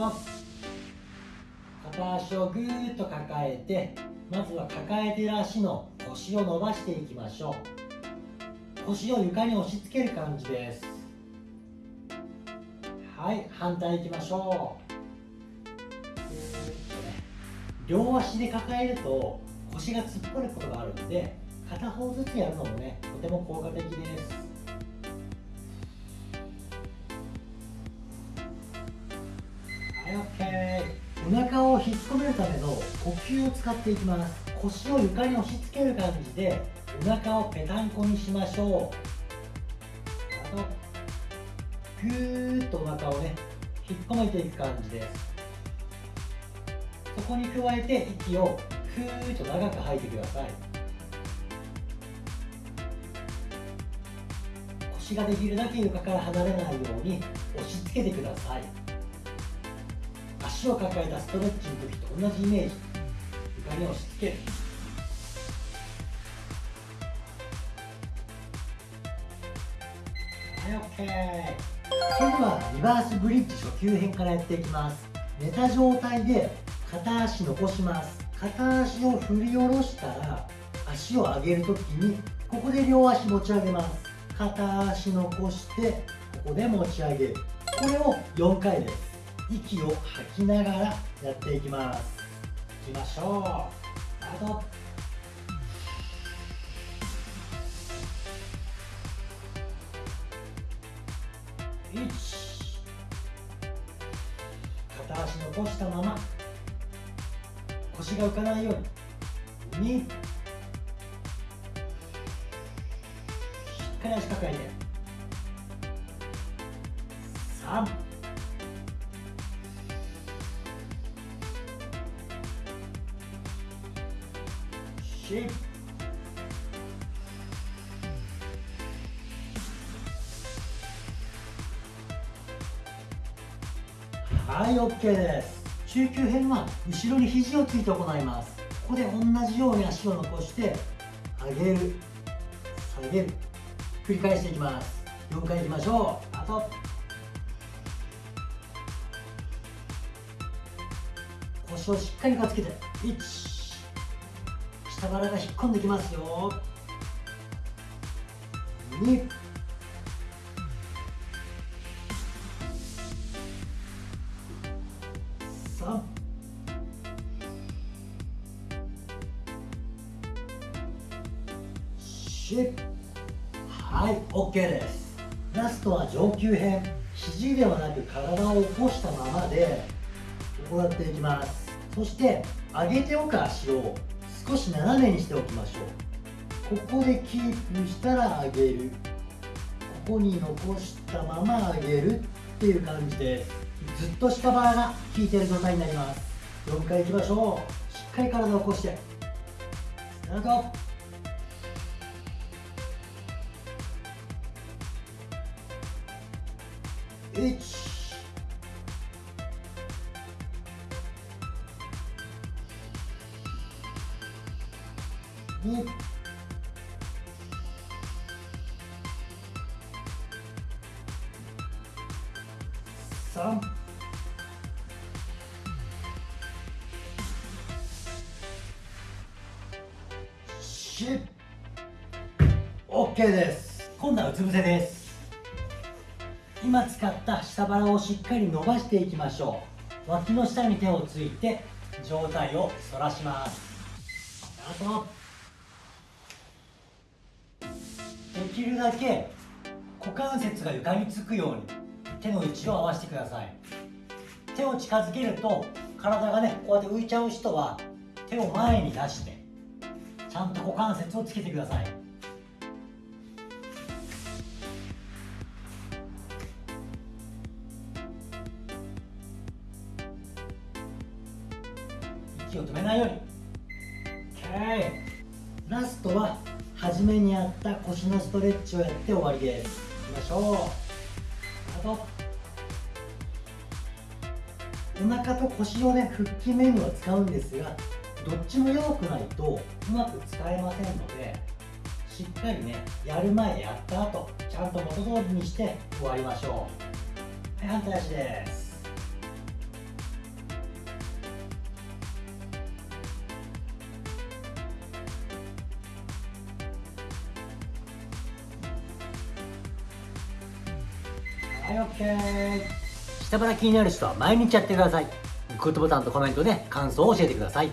と片足をぐーっと抱えてまずは抱えてる足の腰を伸ばしていきましょう。腰を床に押し付ける感じです。はい反対いきましょう。両足で抱えると腰が突っ張ることがあるので片方ずつやるのもねとても効果的です。お腹を引っ込めるための呼吸を使っていきます。腰を床に押し付ける感じでお腹をぺたんこにしましょう。あとぐーっとお腹をね引っ込めていく感じです。そこに加えて息をふーっと長く吐いてください。腰ができるだけ床から離れないように押し付けてください。足を抱えたストレッチの時と同じイメージ。床に押し付ける。はい OK それではリバースブリッジ初級編からやっていきます。寝た状態で片足残します。片足を振り下ろしたら足を上げるときにここで両足持ち上げます。片足残してここで持ち上げる。これを4回です。息を吐きながらやっていきます。いきましょう。あと1片足残したまま腰が浮かないように。2しっかり足抱えて。3はい OK です。中級編は後ろに肘をついて行います。ここで同じように足を残して上げる下げる。繰り返していきます。4回いきましょう。あと腰をしっかりかつけて。1下腹が引っ込んできますよ。2三。四。はい OK です。ラストは上級編。肘ではなく体を起こしたままで行っていきます。そして上げておく足を。少し斜めにしておきましょう。ここでキープしたら上げる。ここに残したまま上げるっていう感じでずっと下腹が効いている状態になります。4回いきましょう。しっかり体を起こして。スタート。1 2 3 4 OK です今度はうつ伏せです。今使った下腹をしっかり伸ばしていきましょう。脇の下に手をついて上体を反らします。あとでできるだけ股関節が床につくように手の位置を合わせてください。手を近づけると体がねこうやって浮いちゃう人は手を前に出してちゃんと股関節をつけてください。息を止めないように。OK ラストは初めにやった腰のストレッチをやって終わりです。いきましょう。お腹と腰をね腹筋メニューは使うんですがどっちも弱くないとうまく使えませんのでしっかりねやる前やった後ちゃんと元通りにして終わりましょう。はい反対足です。はい OK 下腹気になる人は毎日やってください。グッドボタンとコメントで感想を教えてください。